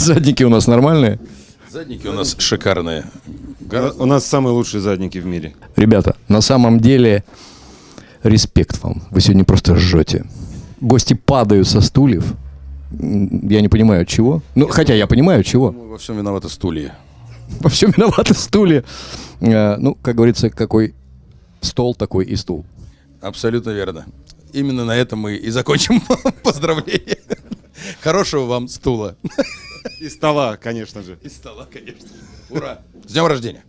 Задники у нас нормальные. Задники у нас шикарные. У нас самые лучшие задники в мире. Ребята, на самом деле, респект вам. Вы сегодня просто жжете. Гости падают со стульев. Я не понимаю, от чего. Ну, хотя я понимаю, от чего. Во всем виноваты стулья. Во всем виноваты стулья. Э, Ну, как говорится, какой стол, такой и стул. Абсолютно верно. Именно на этом мы и закончим поздравление. Хорошего вам стула. И стола, конечно же. И стола, конечно. Ура! С днем рождения!